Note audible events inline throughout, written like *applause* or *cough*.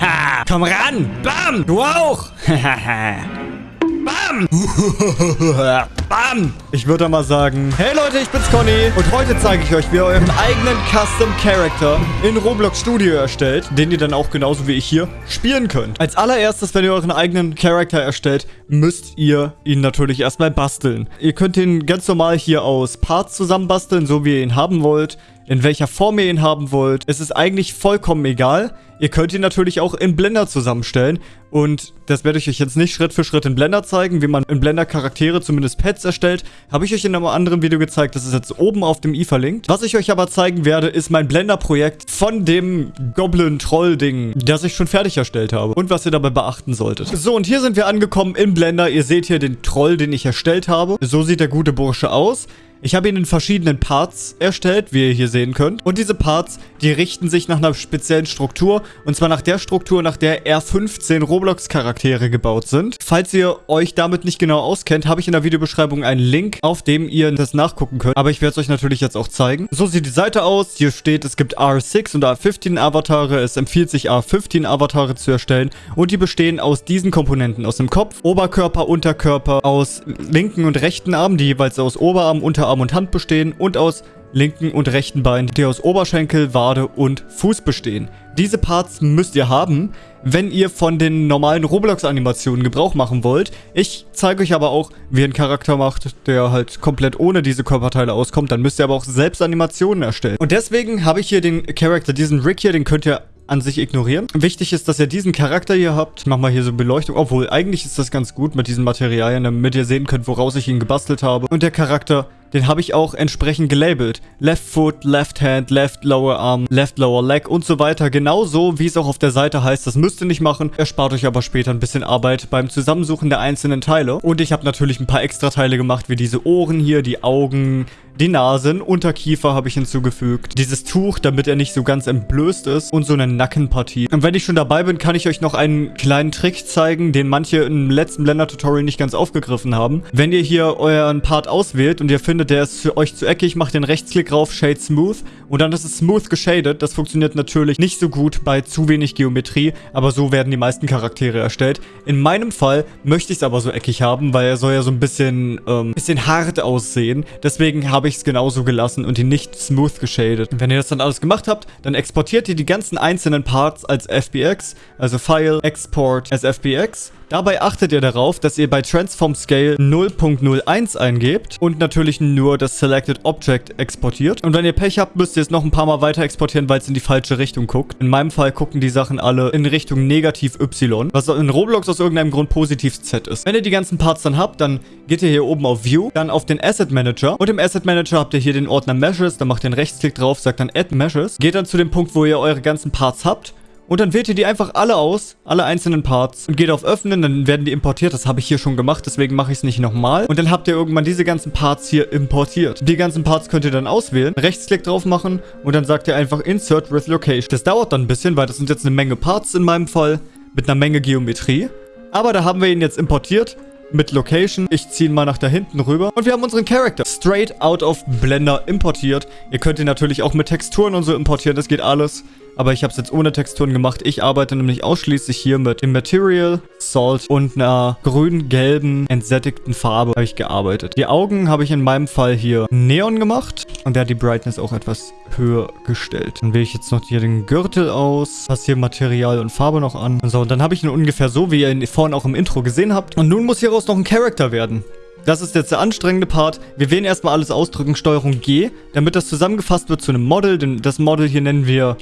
*laughs* Komm ran! Bam! Du auch! *laughs* Bam! *laughs* Bam! Ich würde mal sagen, hey Leute, ich bin's Conny und heute zeige ich euch, wie ihr euren eigenen Custom Character in Roblox Studio erstellt, den ihr dann auch genauso wie ich hier spielen könnt. Als allererstes, wenn ihr euren eigenen Character erstellt, müsst ihr ihn natürlich erstmal basteln. Ihr könnt ihn ganz normal hier aus Parts zusammenbasteln, so wie ihr ihn haben wollt in welcher Form ihr ihn haben wollt. Es ist eigentlich vollkommen egal. Ihr könnt ihn natürlich auch in Blender zusammenstellen. Und das werde ich euch jetzt nicht Schritt für Schritt in Blender zeigen, wie man in Blender Charaktere, zumindest Pets, erstellt. Habe ich euch in einem anderen Video gezeigt, das ist jetzt oben auf dem i verlinkt. Was ich euch aber zeigen werde, ist mein Blender-Projekt von dem Goblin-Troll-Ding, das ich schon fertig erstellt habe. Und was ihr dabei beachten solltet. So, und hier sind wir angekommen in Blender. Ihr seht hier den Troll, den ich erstellt habe. So sieht der gute Bursche aus. Ich habe ihn in verschiedenen Parts erstellt, wie ihr hier sehen könnt. Und diese Parts, die richten sich nach einer speziellen Struktur. Und zwar nach der Struktur, nach der R15 Roblox-Charaktere gebaut sind. Falls ihr euch damit nicht genau auskennt, habe ich in der Videobeschreibung einen Link, auf dem ihr das nachgucken könnt. Aber ich werde es euch natürlich jetzt auch zeigen. So sieht die Seite aus. Hier steht, es gibt R6 und R15 Avatare. Es empfiehlt sich, R15 Avatare zu erstellen. Und die bestehen aus diesen Komponenten. Aus dem Kopf, Oberkörper, Unterkörper, aus linken und rechten Armen, die jeweils aus Oberarm, Unterarm Arm und Hand bestehen und aus linken und rechten Bein, die aus Oberschenkel, Wade und Fuß bestehen. Diese Parts müsst ihr haben, wenn ihr von den normalen Roblox-Animationen Gebrauch machen wollt. Ich zeige euch aber auch, wie ihr einen Charakter macht, der halt komplett ohne diese Körperteile auskommt. Dann müsst ihr aber auch selbst Animationen erstellen. Und deswegen habe ich hier den Charakter, diesen Rick hier, den könnt ihr an sich ignorieren. Wichtig ist, dass ihr diesen Charakter hier habt. Ich mach mal hier so Beleuchtung. Obwohl, eigentlich ist das ganz gut mit diesen Materialien, damit ihr sehen könnt, woraus ich ihn gebastelt habe. Und der Charakter den habe ich auch entsprechend gelabelt. Left Foot, Left Hand, Left Lower Arm, Left Lower Leg und so weiter. Genauso, wie es auch auf der Seite heißt. Das müsst ihr nicht machen. Erspart euch aber später ein bisschen Arbeit beim Zusammensuchen der einzelnen Teile. Und ich habe natürlich ein paar extra Teile gemacht, wie diese Ohren hier, die Augen, die Nasen, Unterkiefer habe ich hinzugefügt. Dieses Tuch, damit er nicht so ganz entblößt ist. Und so eine Nackenpartie. Und wenn ich schon dabei bin, kann ich euch noch einen kleinen Trick zeigen, den manche im letzten Blender-Tutorial nicht ganz aufgegriffen haben. Wenn ihr hier euren Part auswählt und ihr findet, der ist für euch zu eckig, macht den Rechtsklick drauf, Shade Smooth. Und dann ist es smooth geshaded. Das funktioniert natürlich nicht so gut bei zu wenig Geometrie, aber so werden die meisten Charaktere erstellt. In meinem Fall möchte ich es aber so eckig haben, weil er soll ja so ein bisschen, ähm, bisschen hart aussehen. Deswegen habe ich es genauso gelassen und ihn nicht smooth geshadet. Wenn ihr das dann alles gemacht habt, dann exportiert ihr die ganzen einzelnen Parts als FBX, also File, Export as FBX. Dabei achtet ihr darauf, dass ihr bei Transform Scale 0.01 eingebt und natürlich nur das Selected Object exportiert. Und wenn ihr Pech habt, müsst ihr es noch ein paar Mal weiter exportieren, weil es in die falsche Richtung guckt. In meinem Fall gucken die Sachen alle in Richtung negativ Y, was in Roblox aus irgendeinem Grund positiv Z ist. Wenn ihr die ganzen Parts dann habt, dann geht ihr hier oben auf View, dann auf den Asset Manager und im Asset Manager habt ihr hier den Ordner Meshes, dann macht ihr einen Rechtsklick drauf, sagt dann Add Meshes, geht dann zu dem Punkt, wo ihr eure ganzen Parts habt und dann wählt ihr die einfach alle aus, alle einzelnen Parts und geht auf Öffnen, dann werden die importiert. Das habe ich hier schon gemacht, deswegen mache ich es nicht nochmal. Und dann habt ihr irgendwann diese ganzen Parts hier importiert. Die ganzen Parts könnt ihr dann auswählen, Rechtsklick drauf machen und dann sagt ihr einfach Insert with Location. Das dauert dann ein bisschen, weil das sind jetzt eine Menge Parts in meinem Fall mit einer Menge Geometrie. Aber da haben wir ihn jetzt importiert mit Location. Ich ziehe ihn mal nach da hinten rüber. Und wir haben unseren Charakter straight out of Blender importiert. Ihr könnt ihn natürlich auch mit Texturen und so importieren. Das geht alles aber ich habe es jetzt ohne Texturen gemacht. Ich arbeite nämlich ausschließlich hier mit dem Material, Salt und einer grün-gelben, entsättigten Farbe habe ich gearbeitet. Die Augen habe ich in meinem Fall hier Neon gemacht und der hat die Brightness auch etwas höher gestellt. Dann wähle ich jetzt noch hier den Gürtel aus, passe hier Material und Farbe noch an. So, und dann habe ich ihn ungefähr so, wie ihr ihn vorhin auch im Intro gesehen habt. Und nun muss hieraus noch ein Charakter werden. Das ist jetzt der anstrengende Part. Wir wählen erstmal alles ausdrücken, Steuerung G, damit das zusammengefasst wird zu einem Model. Denn das Model hier nennen wir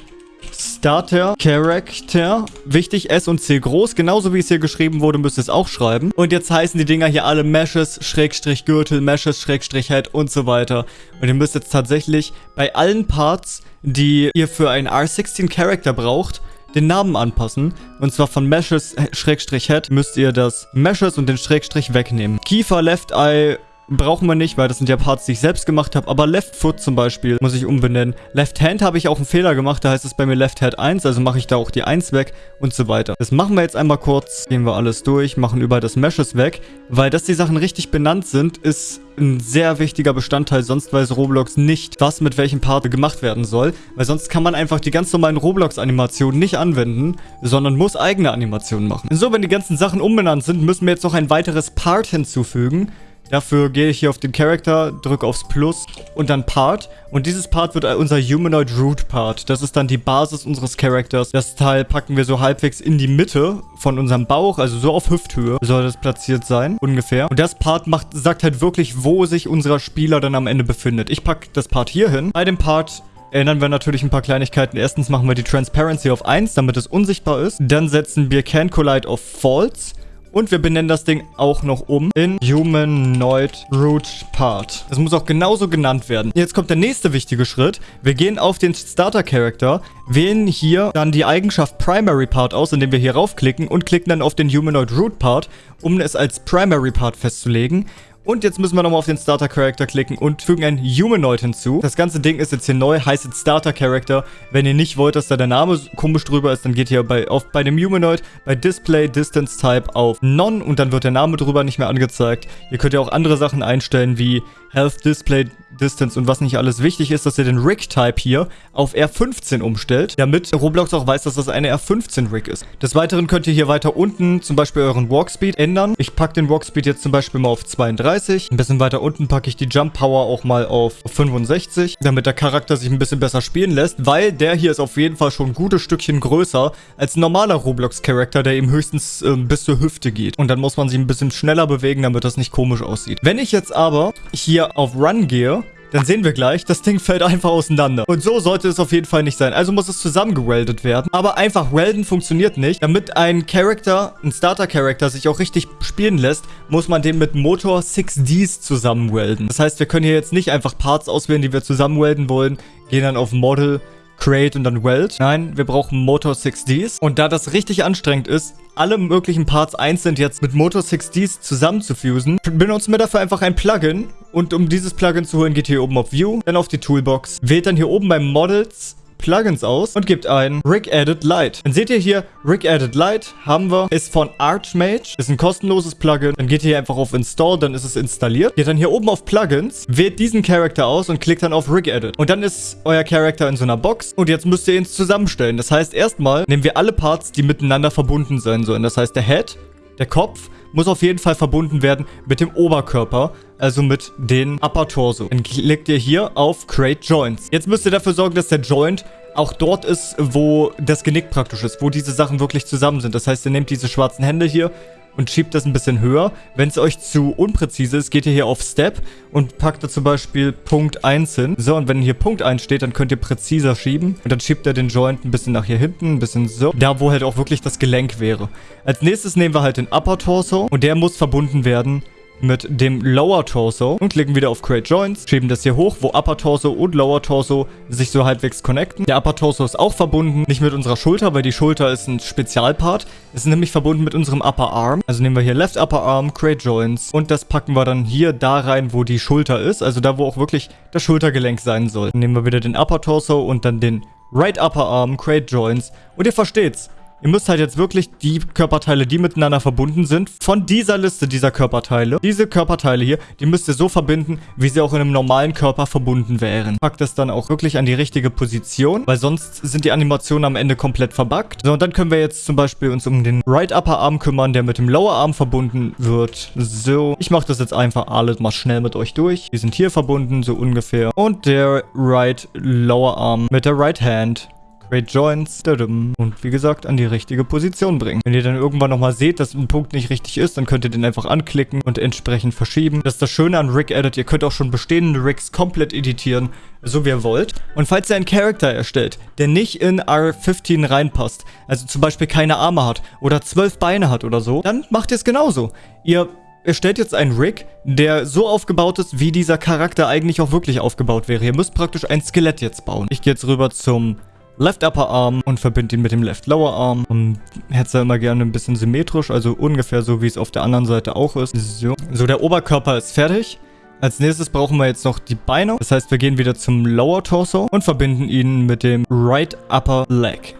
Starter, Character, wichtig, S und C groß, genauso wie es hier geschrieben wurde, müsst ihr es auch schreiben. Und jetzt heißen die Dinger hier alle Meshes, Schrägstrich Gürtel, Meshes, Schrägstrich Head und so weiter. Und ihr müsst jetzt tatsächlich bei allen Parts, die ihr für einen R16 Character braucht, den Namen anpassen. Und zwar von Meshes, Schrägstrich Head, müsst ihr das Meshes und den Schrägstrich wegnehmen. Kiefer, Left Eye, brauchen wir nicht, weil das sind ja Parts, die ich selbst gemacht habe. Aber Left Foot zum Beispiel muss ich umbenennen. Left Hand habe ich auch einen Fehler gemacht, da heißt es bei mir Left Hand 1, also mache ich da auch die 1 weg und so weiter. Das machen wir jetzt einmal kurz, gehen wir alles durch, machen überall das Meshes weg, weil dass die Sachen richtig benannt sind, ist ein sehr wichtiger Bestandteil, sonst weiß Roblox nicht, was mit welchem Part gemacht werden soll, weil sonst kann man einfach die ganz normalen Roblox-Animationen nicht anwenden, sondern muss eigene Animationen machen. So, wenn die ganzen Sachen umbenannt sind, müssen wir jetzt noch ein weiteres Part hinzufügen. Dafür gehe ich hier auf den Charakter, drücke aufs Plus und dann Part. Und dieses Part wird unser Humanoid Root Part. Das ist dann die Basis unseres Charakters. Das Teil packen wir so halbwegs in die Mitte von unserem Bauch, also so auf Hüfthöhe soll das platziert sein, ungefähr. Und das Part macht, sagt halt wirklich, wo sich unser Spieler dann am Ende befindet. Ich packe das Part hier hin. Bei dem Part ändern wir natürlich ein paar Kleinigkeiten. Erstens machen wir die Transparency auf 1, damit es unsichtbar ist. Dann setzen wir Can Collide auf False. Und wir benennen das Ding auch noch um in Humanoid Root Part. Das muss auch genauso genannt werden. Jetzt kommt der nächste wichtige Schritt. Wir gehen auf den Starter Character, wählen hier dann die Eigenschaft Primary Part aus, indem wir hier raufklicken und klicken dann auf den Humanoid Root Part, um es als Primary Part festzulegen. Und jetzt müssen wir nochmal auf den Starter Character klicken und fügen einen Humanoid hinzu. Das ganze Ding ist jetzt hier neu, heißt jetzt Starter Character. Wenn ihr nicht wollt, dass da der Name komisch drüber ist, dann geht ihr bei, auf, bei dem Humanoid bei Display Distance Type auf None und dann wird der Name drüber nicht mehr angezeigt. Ihr könnt ja auch andere Sachen einstellen wie Health Display Distance und was nicht alles wichtig ist, dass ihr den Rig-Type hier auf R15 umstellt, damit Roblox auch weiß, dass das eine R15-Rig ist. Des Weiteren könnt ihr hier weiter unten zum Beispiel euren Walkspeed ändern. Ich packe den Walkspeed jetzt zum Beispiel mal auf 32. Ein bisschen weiter unten packe ich die Jump Power auch mal auf 65, damit der Charakter sich ein bisschen besser spielen lässt, weil der hier ist auf jeden Fall schon ein gutes Stückchen größer als ein normaler Roblox-Charakter, der eben höchstens äh, bis zur Hüfte geht. Und dann muss man sich ein bisschen schneller bewegen, damit das nicht komisch aussieht. Wenn ich jetzt aber hier hier auf Run gehe, dann sehen wir gleich, das Ding fällt einfach auseinander. Und so sollte es auf jeden Fall nicht sein. Also muss es zusammengeweldet werden. Aber einfach welden funktioniert nicht. Damit ein Charakter, ein Starter-Charakter sich auch richtig spielen lässt, muss man den mit Motor 6Ds zusammenwelden. Das heißt, wir können hier jetzt nicht einfach Parts auswählen, die wir zusammenwelden wollen, gehen dann auf Model, Create und dann Weld. Nein, wir brauchen Motor 6Ds. Und da das richtig anstrengend ist, alle möglichen Parts einzeln jetzt mit Motor 6Ds zusammenzufusen, benutzen wir dafür einfach ein Plugin. Und um dieses Plugin zu holen, geht hier oben auf View, dann auf die Toolbox, wählt dann hier oben bei Models Plugins aus und gebt ein Rig Edit Lite. Dann seht ihr hier, Rig Edit Lite haben wir, ist von Archmage, ist ein kostenloses Plugin. Dann geht ihr hier einfach auf Install, dann ist es installiert. Geht dann hier oben auf Plugins, wählt diesen Charakter aus und klickt dann auf Rig Edit. Und dann ist euer Charakter in so einer Box und jetzt müsst ihr ihn zusammenstellen. Das heißt, erstmal nehmen wir alle Parts, die miteinander verbunden sein sollen. Das heißt, der Head, der Kopf muss auf jeden Fall verbunden werden mit dem Oberkörper, also mit den Upper Torso. Dann klickt ihr hier auf Create Joints. Jetzt müsst ihr dafür sorgen, dass der Joint auch dort ist, wo das Genick praktisch ist, wo diese Sachen wirklich zusammen sind. Das heißt, ihr nehmt diese schwarzen Hände hier und schiebt das ein bisschen höher. Wenn es euch zu unpräzise ist, geht ihr hier auf Step und packt da zum Beispiel Punkt 1 hin. So, und wenn hier Punkt 1 steht, dann könnt ihr präziser schieben. Und dann schiebt ihr den Joint ein bisschen nach hier hinten, ein bisschen so. Da, wo halt auch wirklich das Gelenk wäre. Als nächstes nehmen wir halt den Upper Torso und der muss verbunden werden mit dem Lower Torso und klicken wieder auf Create Joints, schieben das hier hoch, wo Upper Torso und Lower Torso sich so halbwegs connecten. Der Upper Torso ist auch verbunden, nicht mit unserer Schulter, weil die Schulter ist ein Spezialpart. Es ist nämlich verbunden mit unserem Upper Arm. Also nehmen wir hier Left Upper Arm, Create Joints und das packen wir dann hier da rein, wo die Schulter ist, also da, wo auch wirklich das Schultergelenk sein soll. Dann nehmen wir wieder den Upper Torso und dann den Right Upper Arm, Create Joints und ihr versteht's. Ihr müsst halt jetzt wirklich die Körperteile, die miteinander verbunden sind, von dieser Liste dieser Körperteile, diese Körperteile hier, die müsst ihr so verbinden, wie sie auch in einem normalen Körper verbunden wären. Packt das dann auch wirklich an die richtige Position, weil sonst sind die Animationen am Ende komplett verbuggt. So, und dann können wir jetzt zum Beispiel uns um den Right Upper Arm kümmern, der mit dem Lower Arm verbunden wird. So, ich mache das jetzt einfach alles mal schnell mit euch durch. Die sind hier verbunden, so ungefähr. Und der Right Lower Arm mit der Right Hand. Create Joints und wie gesagt an die richtige Position bringen. Wenn ihr dann irgendwann nochmal seht, dass ein Punkt nicht richtig ist, dann könnt ihr den einfach anklicken und entsprechend verschieben. Das ist das Schöne an Rig Edit, ihr könnt auch schon bestehende Rigs komplett editieren, so wie ihr wollt. Und falls ihr einen Charakter erstellt, der nicht in R15 reinpasst, also zum Beispiel keine Arme hat oder zwölf Beine hat oder so, dann macht ihr es genauso. Ihr erstellt jetzt einen Rig, der so aufgebaut ist, wie dieser Charakter eigentlich auch wirklich aufgebaut wäre. Ihr müsst praktisch ein Skelett jetzt bauen. Ich gehe jetzt rüber zum Left Upper Arm und verbinde ihn mit dem Left Lower Arm. Und hätte es immer gerne ein bisschen symmetrisch, also ungefähr so, wie es auf der anderen Seite auch ist. So, so der Oberkörper ist fertig. Als nächstes brauchen wir jetzt noch die Beine. Das heißt, wir gehen wieder zum Lower Torso und verbinden ihn mit dem Right Upper Leg.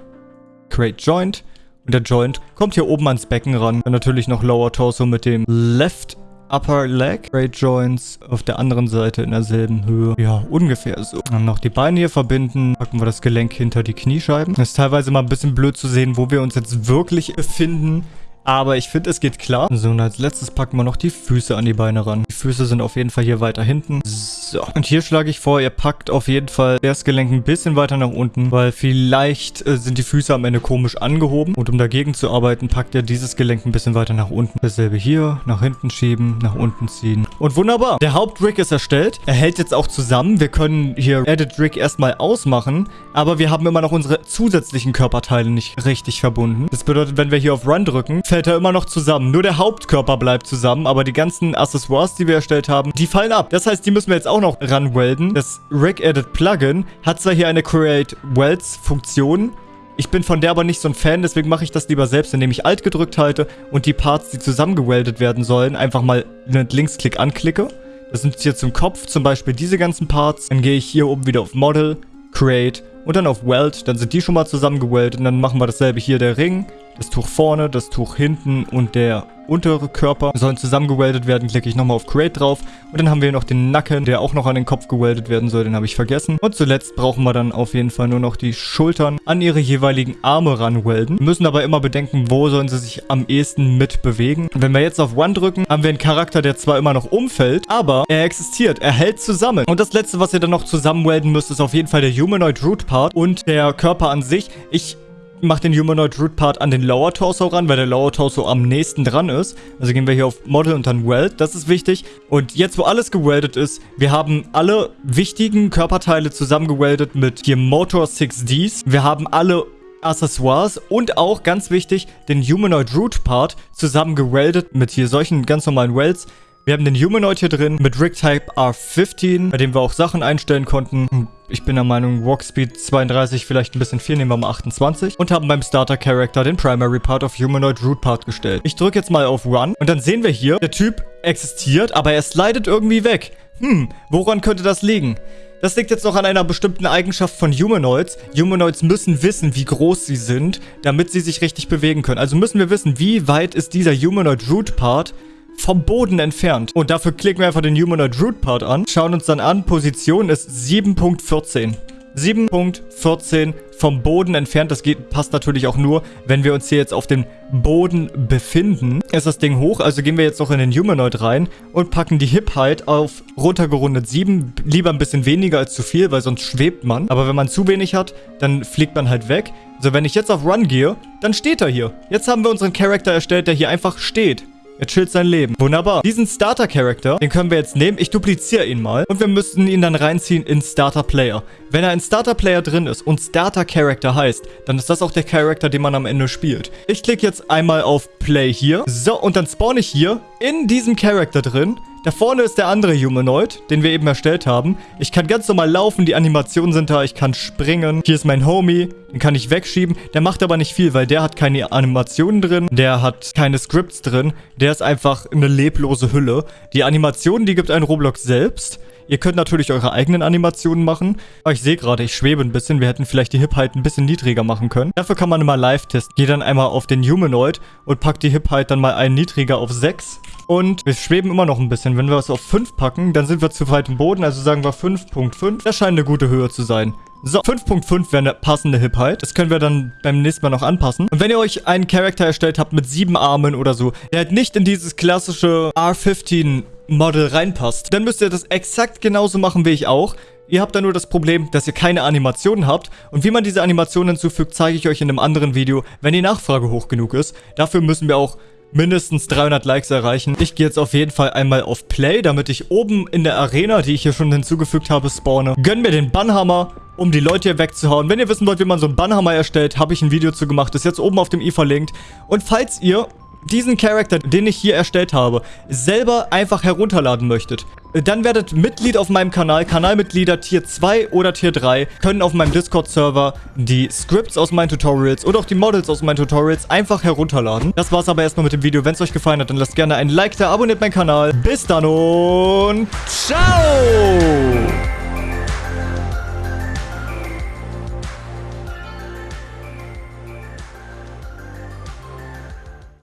Create Joint. Und der Joint kommt hier oben ans Becken ran. Und natürlich noch Lower Torso mit dem Left Upper Leg. Great Joints auf der anderen Seite in derselben Höhe. Ja, ungefähr so. Dann noch die Beine hier verbinden. Packen wir das Gelenk hinter die Kniescheiben. Ist teilweise mal ein bisschen blöd zu sehen, wo wir uns jetzt wirklich befinden. Aber ich finde, es geht klar. So, und als letztes packen wir noch die Füße an die Beine ran. Die Füße sind auf jeden Fall hier weiter hinten. So. Und hier schlage ich vor, ihr packt auf jeden Fall das Gelenk ein bisschen weiter nach unten, weil vielleicht äh, sind die Füße am Ende komisch angehoben. Und um dagegen zu arbeiten, packt ihr dieses Gelenk ein bisschen weiter nach unten. Dasselbe hier, nach hinten schieben, nach unten ziehen. Und wunderbar. Der Hauptrig ist erstellt. Er hält jetzt auch zusammen. Wir können hier Edit Rig erstmal ausmachen, aber wir haben immer noch unsere zusätzlichen Körperteile nicht richtig verbunden. Das bedeutet, wenn wir hier auf Run drücken, fällt er immer noch zusammen. Nur der Hauptkörper bleibt zusammen, aber die ganzen Accessoires, die wir erstellt haben, die fallen ab. Das heißt, die müssen wir jetzt auch noch ranwelden. Das Rig Edit Plugin hat zwar hier eine Create Welds Funktion, ich bin von der aber nicht so ein Fan, deswegen mache ich das lieber selbst, indem ich Alt gedrückt halte und die Parts, die zusammengeweldet werden sollen, einfach mal mit Linksklick anklicke. Das sind hier zum Kopf, zum Beispiel diese ganzen Parts. Dann gehe ich hier oben wieder auf Model, Create und dann auf Weld. Dann sind die schon mal zusammengeweldet und dann machen wir dasselbe hier, der Ring. Das Tuch vorne, das Tuch hinten und der untere Körper sollen zusammengeweldet werden. Klicke ich nochmal auf Create drauf. Und dann haben wir noch den Nacken, der auch noch an den Kopf geweldet werden soll. Den habe ich vergessen. Und zuletzt brauchen wir dann auf jeden Fall nur noch die Schultern an ihre jeweiligen Arme ranwelden. Wir müssen aber immer bedenken, wo sollen sie sich am ehesten mit bewegen. Wenn wir jetzt auf One drücken, haben wir einen Charakter, der zwar immer noch umfällt, aber er existiert. Er hält zusammen. Und das letzte, was ihr dann noch zusammenwelden müsst, ist auf jeden Fall der Humanoid Root Part und der Körper an sich. Ich mache den Humanoid Root Part an den Lower Torso ran, weil der Lower Torso am nächsten dran ist. Also gehen wir hier auf Model und dann Weld, das ist wichtig. Und jetzt, wo alles geweldet ist, wir haben alle wichtigen Körperteile zusammengeweldet mit hier Motor 6Ds. Wir haben alle Accessoires und auch, ganz wichtig, den Humanoid Root Part zusammen geweldet mit hier solchen ganz normalen Welds. Wir haben den Humanoid hier drin mit Rig Type R15, bei dem wir auch Sachen einstellen konnten. Ich bin der Meinung, Walk Speed 32 vielleicht ein bisschen viel, nehmen wir mal 28. Und haben beim Starter Character den Primary Part auf Humanoid Root Part gestellt. Ich drücke jetzt mal auf Run und dann sehen wir hier, der Typ existiert, aber er slidet irgendwie weg. Hm, woran könnte das liegen? Das liegt jetzt noch an einer bestimmten Eigenschaft von Humanoids. Humanoids müssen wissen, wie groß sie sind, damit sie sich richtig bewegen können. Also müssen wir wissen, wie weit ist dieser Humanoid Root Part vom Boden entfernt. Und dafür klicken wir einfach den Humanoid Root Part an, schauen uns dann an, Position ist 7.14. 7.14 vom Boden entfernt. Das geht, passt natürlich auch nur, wenn wir uns hier jetzt auf dem Boden befinden. Ist das Ding hoch, also gehen wir jetzt noch in den Humanoid rein und packen die Hip Height auf runtergerundet 7. Lieber ein bisschen weniger als zu viel, weil sonst schwebt man. Aber wenn man zu wenig hat, dann fliegt man halt weg. Also wenn ich jetzt auf Run gehe, dann steht er hier. Jetzt haben wir unseren Charakter erstellt, der hier einfach steht. Er chillt sein Leben. Wunderbar. Diesen Starter-Charakter, den können wir jetzt nehmen. Ich dupliziere ihn mal. Und wir müssen ihn dann reinziehen in Starter-Player. Wenn er in Starter-Player drin ist und Starter-Character heißt, dann ist das auch der Charakter, den man am Ende spielt. Ich klicke jetzt einmal auf Play hier. So, und dann spawn ich hier in diesem Charakter drin. Da vorne ist der andere Humanoid, den wir eben erstellt haben. Ich kann ganz normal laufen, die Animationen sind da, ich kann springen. Hier ist mein Homie, den kann ich wegschieben. Der macht aber nicht viel, weil der hat keine Animationen drin, der hat keine Scripts drin. Der ist einfach eine leblose Hülle. Die Animationen, die gibt ein Roblox selbst. Ihr könnt natürlich eure eigenen Animationen machen. Aber ich sehe gerade, ich schwebe ein bisschen. Wir hätten vielleicht die Hip-Height ein bisschen niedriger machen können. Dafür kann man immer live testen. Gehe dann einmal auf den Humanoid und packt die Hip-Height dann mal einen niedriger auf 6. Und wir schweben immer noch ein bisschen. Wenn wir es auf 5 packen, dann sind wir zu weit im Boden. Also sagen wir 5.5. Das scheint eine gute Höhe zu sein. So, 5.5 wäre eine passende Hip-Height. Das können wir dann beim nächsten Mal noch anpassen. Und wenn ihr euch einen Charakter erstellt habt mit sieben Armen oder so, der halt nicht in dieses klassische R15 Model reinpasst, dann müsst ihr das exakt genauso machen wie ich auch. Ihr habt da nur das Problem, dass ihr keine Animationen habt. Und wie man diese Animationen hinzufügt, zeige ich euch in einem anderen Video, wenn die Nachfrage hoch genug ist. Dafür müssen wir auch mindestens 300 Likes erreichen. Ich gehe jetzt auf jeden Fall einmal auf Play, damit ich oben in der Arena, die ich hier schon hinzugefügt habe, spawne. Gönn mir den Bannhammer, um die Leute hier wegzuhauen. Wenn ihr wissen wollt, wie man so einen Bannhammer erstellt, habe ich ein Video zu gemacht. Ist jetzt oben auf dem i verlinkt. Und falls ihr diesen Charakter, den ich hier erstellt habe, selber einfach herunterladen möchtet, dann werdet Mitglied auf meinem Kanal. Kanalmitglieder Tier 2 oder Tier 3 können auf meinem Discord-Server die Scripts aus meinen Tutorials oder auch die Models aus meinen Tutorials einfach herunterladen. Das war's aber erstmal mit dem Video. Wenn es euch gefallen hat, dann lasst gerne ein Like da, abonniert meinen Kanal. Bis dann und ciao!